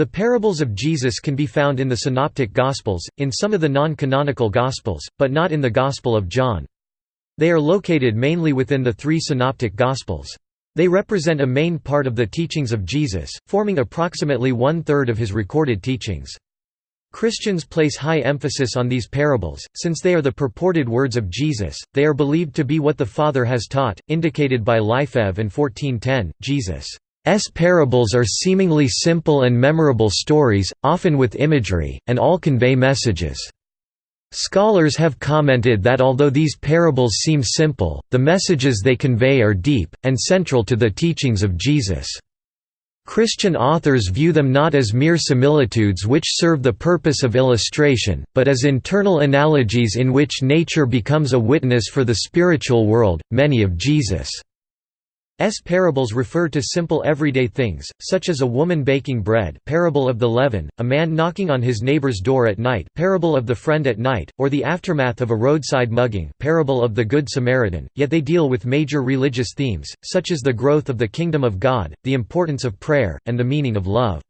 The parables of Jesus can be found in the Synoptic Gospels, in some of the non-canonical Gospels, but not in the Gospel of John. They are located mainly within the three Synoptic Gospels. They represent a main part of the teachings of Jesus, forming approximately one-third of his recorded teachings. Christians place high emphasis on these parables, since they are the purported words of Jesus, they are believed to be what the Father has taught, indicated by Lifev and 1410. Jesus' parables are seemingly simple and memorable stories, often with imagery, and all convey messages. Scholars have commented that although these parables seem simple, the messages they convey are deep, and central to the teachings of Jesus. Christian authors view them not as mere similitudes which serve the purpose of illustration, but as internal analogies in which nature becomes a witness for the spiritual world. Many of Jesus' parables refer to simple everyday things, such as a woman baking bread parable of the leaven, a man knocking on his neighbor's door at night parable of the friend at night, or the aftermath of a roadside mugging parable of the Good Samaritan, yet they deal with major religious themes, such as the growth of the kingdom of God, the importance of prayer, and the meaning of love.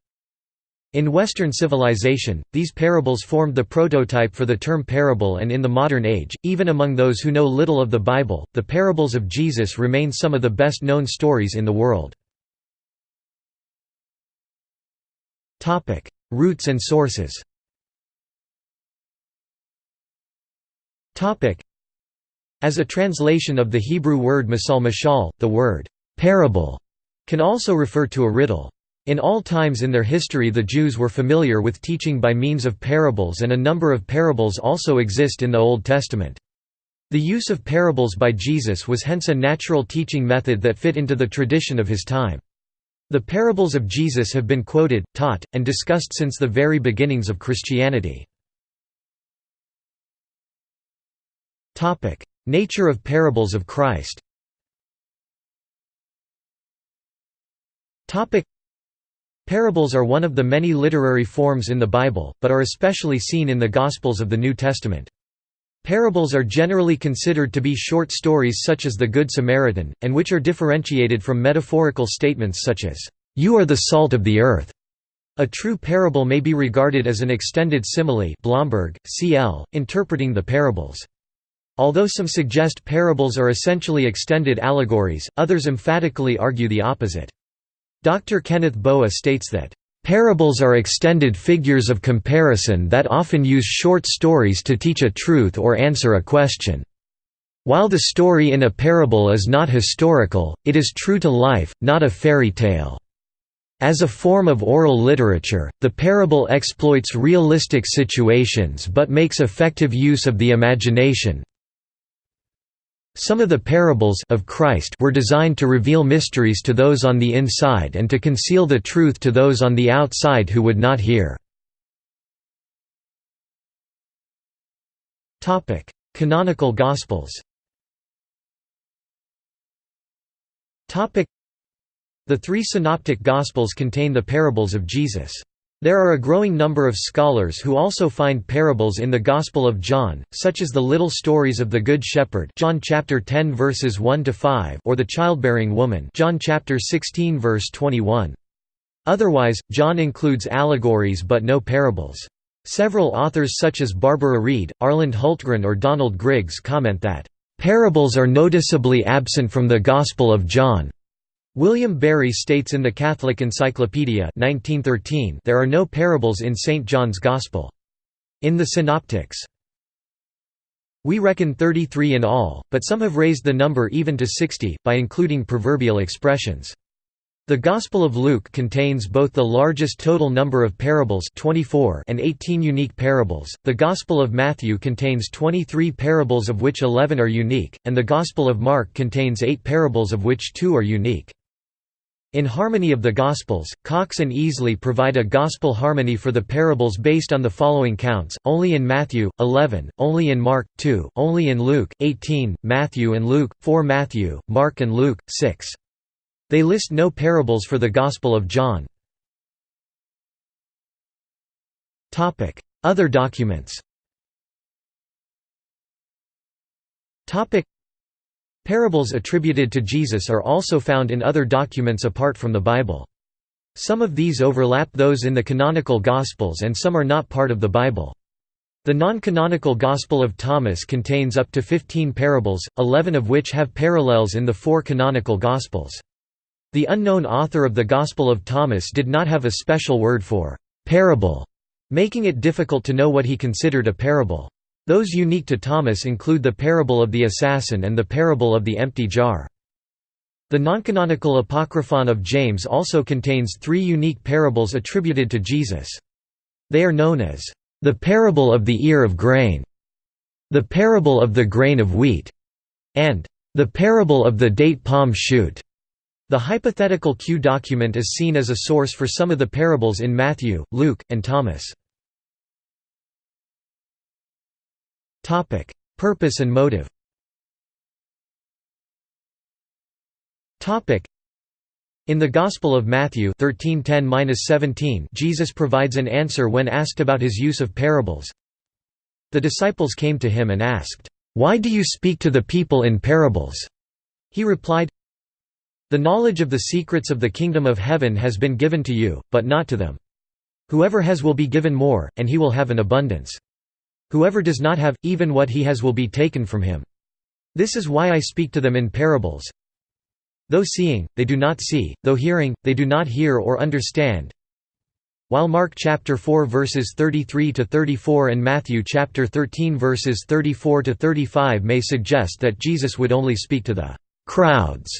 In Western civilization, these parables formed the prototype for the term parable and in the modern age, even among those who know little of the Bible, the parables of Jesus remain some of the best known stories in the world. Roots and sources As a translation of the Hebrew word masal mashal, the word «parable» can also refer to a riddle. In all times in their history the Jews were familiar with teaching by means of parables and a number of parables also exist in the Old Testament. The use of parables by Jesus was hence a natural teaching method that fit into the tradition of his time. The parables of Jesus have been quoted, taught, and discussed since the very beginnings of Christianity. Nature of parables of Christ Parables are one of the many literary forms in the Bible, but are especially seen in the Gospels of the New Testament. Parables are generally considered to be short stories such as the Good Samaritan, and which are differentiated from metaphorical statements such as, "'You are the salt of the earth'". A true parable may be regarded as an extended simile Blomberg, C.L., interpreting the parables. Although some suggest parables are essentially extended allegories, others emphatically argue the opposite. Dr. Kenneth Boa states that, "...parables are extended figures of comparison that often use short stories to teach a truth or answer a question. While the story in a parable is not historical, it is true to life, not a fairy tale." As a form of oral literature, the parable exploits realistic situations but makes effective use of the imagination, some of the parables of Christ were designed to reveal mysteries to those on the inside and to conceal the truth to those on the outside who would not hear. Topic: Canonical Gospels Topic: The three Synoptic Gospels contain the parables of Jesus. There are a growing number of scholars who also find parables in the Gospel of John, such as the little stories of the Good Shepherd John chapter 10 verses 1 to 5 or the childbearing woman John chapter 16 verse 21. Otherwise, John includes allegories but no parables. Several authors such as Barbara Reid, Arland Hultgren or Donald Griggs comment that, "...parables are noticeably absent from the Gospel of John." William Barry states in the Catholic Encyclopedia 1913 there are no parables in St. John's Gospel. In the Synoptics, we reckon 33 in all, but some have raised the number even to 60, by including proverbial expressions. The Gospel of Luke contains both the largest total number of parables 24 and 18 unique parables, the Gospel of Matthew contains 23 parables of which 11 are unique, and the Gospel of Mark contains 8 parables of which 2 are unique. In Harmony of the Gospels, Cox and Easley provide a gospel harmony for the parables based on the following counts, only in Matthew, 11, only in Mark, 2, only in Luke, 18, Matthew and Luke, 4 Matthew, Mark and Luke, 6. They list no parables for the Gospel of John. Other documents Parables attributed to Jesus are also found in other documents apart from the Bible. Some of these overlap those in the canonical Gospels and some are not part of the Bible. The non-canonical Gospel of Thomas contains up to 15 parables, 11 of which have parallels in the four canonical Gospels. The unknown author of the Gospel of Thomas did not have a special word for «parable», making it difficult to know what he considered a parable. Those unique to Thomas include the parable of the assassin and the parable of the empty jar. The noncanonical Apocryphon of James also contains three unique parables attributed to Jesus. They are known as the parable of the ear of grain, the parable of the grain of wheat, and the parable of the date palm shoot. The hypothetical Q document is seen as a source for some of the parables in Matthew, Luke, and Thomas. Topic: Purpose and motive. Topic: In the Gospel of Matthew 13:10-17, Jesus provides an answer when asked about his use of parables. The disciples came to him and asked, "Why do you speak to the people in parables?" He replied, The knowledge of the secrets of the kingdom of heaven has been given to you, but not to them. Whoever has will be given more, and he will have an abundance. Whoever does not have, even what he has will be taken from him. This is why I speak to them in parables. Though seeing, they do not see, though hearing, they do not hear or understand. While Mark chapter 4 verses 33 to 34 and Matthew chapter 13 verses 34 to 35 may suggest that Jesus would only speak to the crowds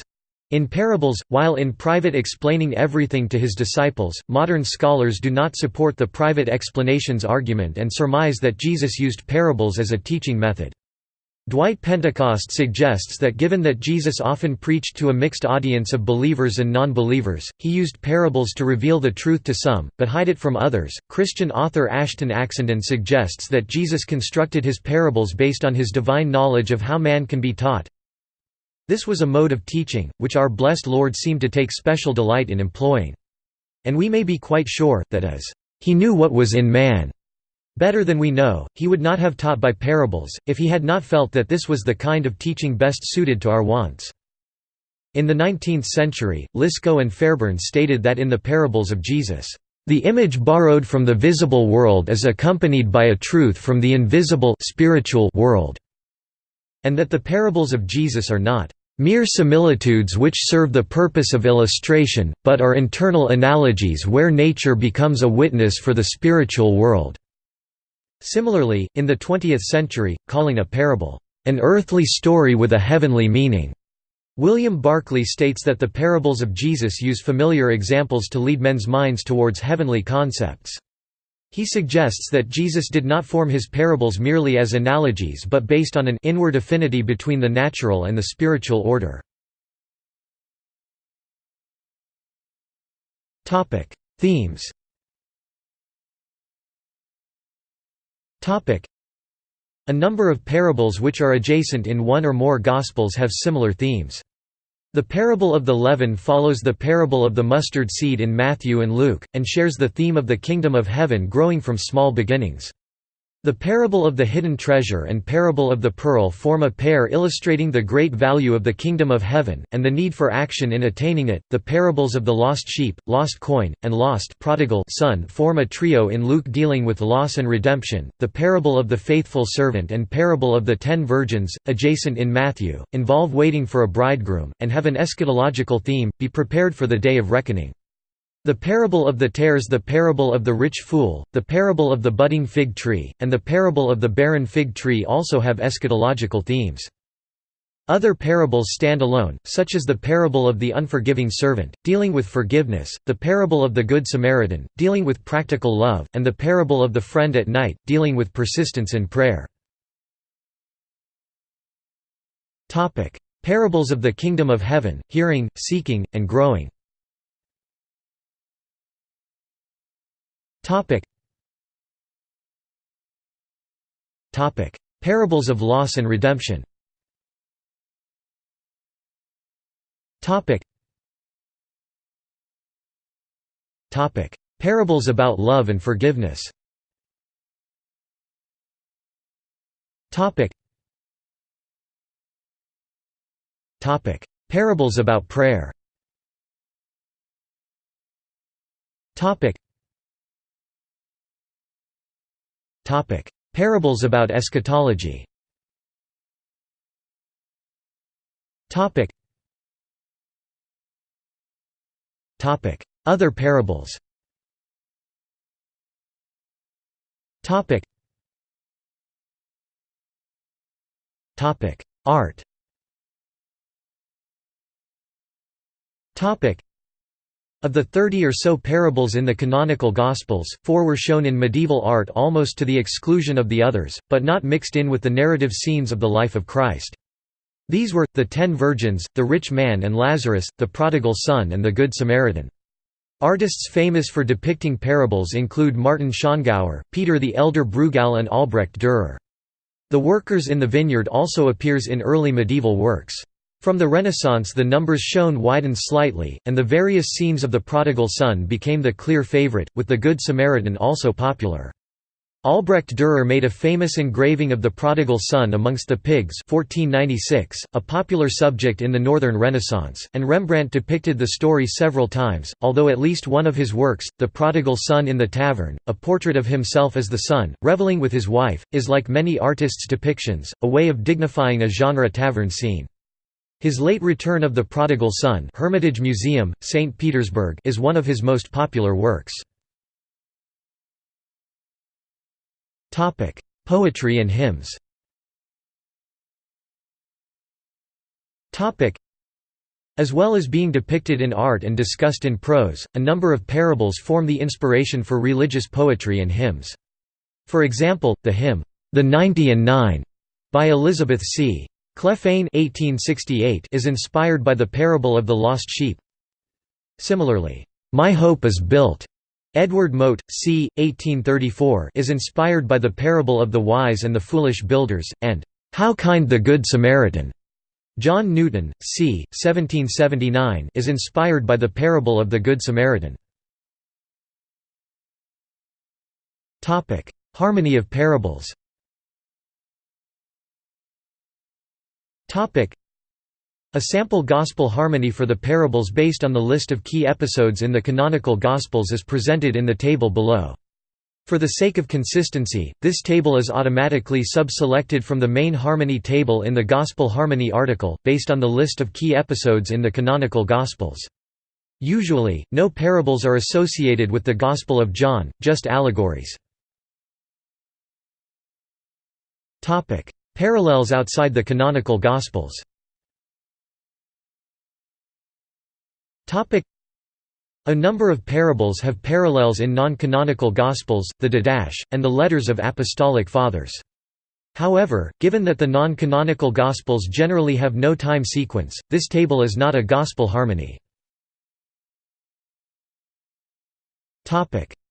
in parables, while in private explaining everything to his disciples, modern scholars do not support the private explanations argument and surmise that Jesus used parables as a teaching method. Dwight Pentecost suggests that given that Jesus often preached to a mixed audience of believers and non-believers, he used parables to reveal the truth to some, but hide it from others. Christian author Ashton Oxenden suggests that Jesus constructed his parables based on his divine knowledge of how man can be taught, this was a mode of teaching, which our blessed Lord seemed to take special delight in employing. And we may be quite sure, that as he knew what was in man better than we know, he would not have taught by parables, if he had not felt that this was the kind of teaching best suited to our wants. In the 19th century, Lisco and Fairbairn stated that in the parables of Jesus, "...the image borrowed from the visible world is accompanied by a truth from the invisible spiritual world," and that the parables of Jesus are not mere similitudes which serve the purpose of illustration, but are internal analogies where nature becomes a witness for the spiritual world." Similarly, in the 20th century, calling a parable, "...an earthly story with a heavenly meaning." William Barclay states that the parables of Jesus use familiar examples to lead men's minds towards heavenly concepts. He suggests that Jesus did not form his parables merely as analogies but based on an inward affinity between the natural and the spiritual order. Themes A number of parables which are adjacent in one or more Gospels have similar themes. The parable of the leaven follows the parable of the mustard seed in Matthew and Luke, and shares the theme of the kingdom of heaven growing from small beginnings. The parable of the hidden treasure and parable of the pearl form a pair illustrating the great value of the kingdom of heaven, and the need for action in attaining it. The parables of the lost sheep, lost coin, and lost prodigal son form a trio in Luke dealing with loss and redemption. The parable of the faithful servant and parable of the ten virgins, adjacent in Matthew, involve waiting for a bridegroom, and have an eschatological theme be prepared for the day of reckoning. The parable of the tares the parable of the rich fool, the parable of the budding fig tree, and the parable of the barren fig tree also have eschatological themes. Other parables stand alone, such as the parable of the unforgiving servant, dealing with forgiveness, the parable of the Good Samaritan, dealing with practical love, and the parable of the friend at night, dealing with persistence in prayer. Parables of the Kingdom of Heaven, hearing, seeking, and growing Topic. Topic: Parables of loss and redemption. Topic. Topic: Parables about love and forgiveness. Topic. Topic: Parables about prayer. Topic. Topic. Parables about eschatology Topic. Topic. Other parables Topic. Topic. Art Topic. Of the 30 or so parables in the canonical Gospels, four were shown in medieval art almost to the exclusion of the others, but not mixed in with the narrative scenes of the life of Christ. These were, the Ten Virgins, the Rich Man and Lazarus, the Prodigal Son and the Good Samaritan. Artists famous for depicting parables include Martin Schongauer, Peter the Elder Bruegel and Albrecht Dürer. The workers in the vineyard also appears in early medieval works. From the Renaissance the numbers shown widened slightly, and the various scenes of the prodigal son became the clear favorite, with the Good Samaritan also popular. Albrecht Dürer made a famous engraving of the prodigal son amongst the pigs 1496, a popular subject in the Northern Renaissance, and Rembrandt depicted the story several times, although at least one of his works, The Prodigal Son in the Tavern, a portrait of himself as the son, reveling with his wife, is like many artists' depictions, a way of dignifying a genre tavern scene. His late Return of the Prodigal Son Hermitage Museum, St. Petersburg is one of his most popular works. Poetry and hymns as well as being depicted in art and discussed in prose, a number of parables form the inspiration for religious poetry and hymns. For example, the hymn, "'The Ninety and Nine' by Elizabeth C. Clephane is inspired by the parable of the lost sheep. Similarly, "'My Hope is Built' Edward Mote, c. 1834 is inspired by the parable of the wise and the foolish builders, and "'How Kind the Good Samaritan' John Newton, c. 1779 is inspired by the parable of the Good Samaritan. Harmony of parables a sample gospel harmony for the parables based on the list of key episodes in the canonical gospels is presented in the table below. For the sake of consistency, this table is automatically sub-selected from the main harmony table in the Gospel Harmony article, based on the list of key episodes in the canonical Gospels. Usually, no parables are associated with the Gospel of John, just allegories. Parallels outside the canonical Gospels. A number of parables have parallels in non-canonical Gospels, the Didache, and the letters of Apostolic Fathers. However, given that the non-canonical Gospels generally have no time sequence, this table is not a Gospel harmony.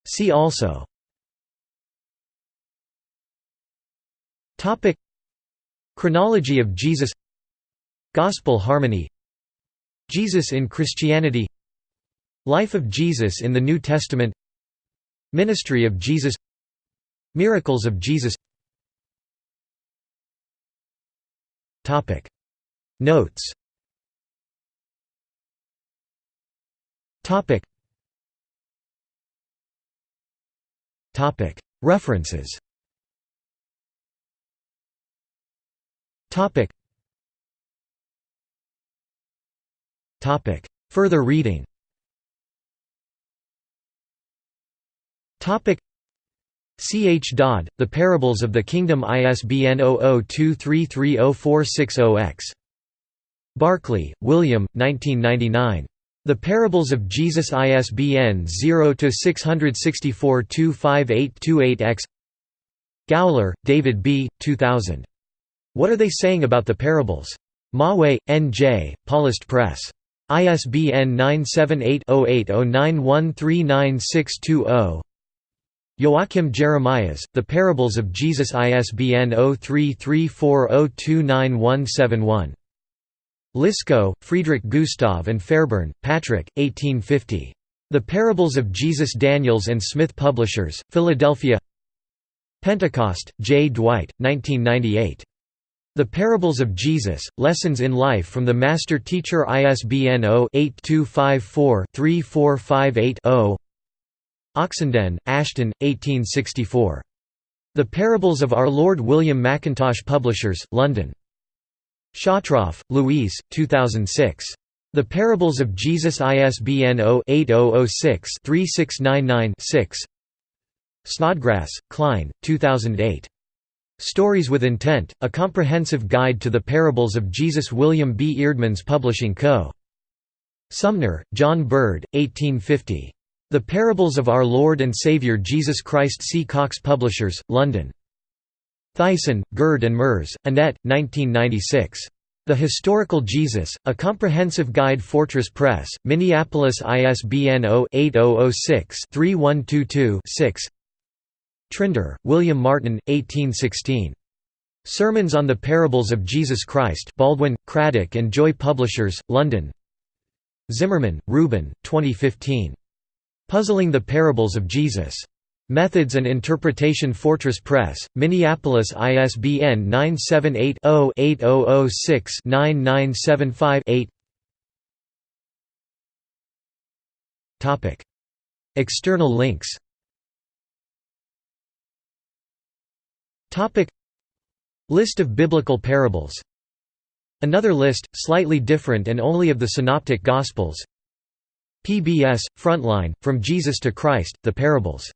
See also Chronology of Jesus. Gospel harmony. Jesus in Christianity. Life of Jesus in the New Testament. Ministry of Jesus. Miracles of Jesus. Topic. Notes. Topic. References Topic. Topic. Further reading Topic. C. H. Dodd, The Parables of the Kingdom ISBN 0023304600-X. Barclay, William, 1999. The Parables of Jesus ISBN 0-664-25828-X Gowler, David B., 2000. What Are They Saying About the Parables? Mahwah, N. J., Paulist Press. ISBN 978-0809139620 Joachim Jeremias, The Parables of Jesus ISBN 0334029171. Lisco, Friedrich Gustav and Fairbairn, Patrick, 1850. The Parables of Jesus Daniels and Smith Publishers, Philadelphia Pentecost, J. Dwight, 1998. The Parables of Jesus, Lessons in Life from the Master Teacher ISBN 0-8254-3458-0 Oxenden, Ashton, 1864. The Parables of Our Lord William Mackintosh Publishers, London. Schottroff, Louise, 2006. The Parables of Jesus ISBN 0-8006-3699-6 Snodgrass, Klyne, 2008. Stories with Intent, A Comprehensive Guide to the Parables of Jesus William B. Eerdmans Publishing Co. Sumner, John Bird, 1850. The Parables of Our Lord and Saviour Jesus Christ C. Cox Publishers, London. Theissen, Gerd and Merz, Annette, 1996. The Historical Jesus, A Comprehensive Guide Fortress Press, Minneapolis ISBN 0-8006-3122-6 Trinder, William Martin, 1816. Sermons on the Parables of Jesus Christ Baldwin, Craddock and Joy Publishers, London Zimmerman, Reuben, 2015. Puzzling the Parables of Jesus. Methods and Interpretation Fortress Press, Minneapolis ISBN 978-0-8006-9975-8 External links List of biblical parables. Another list, slightly different and only of the Synoptic Gospels. PBS, Frontline, From Jesus to Christ, The Parables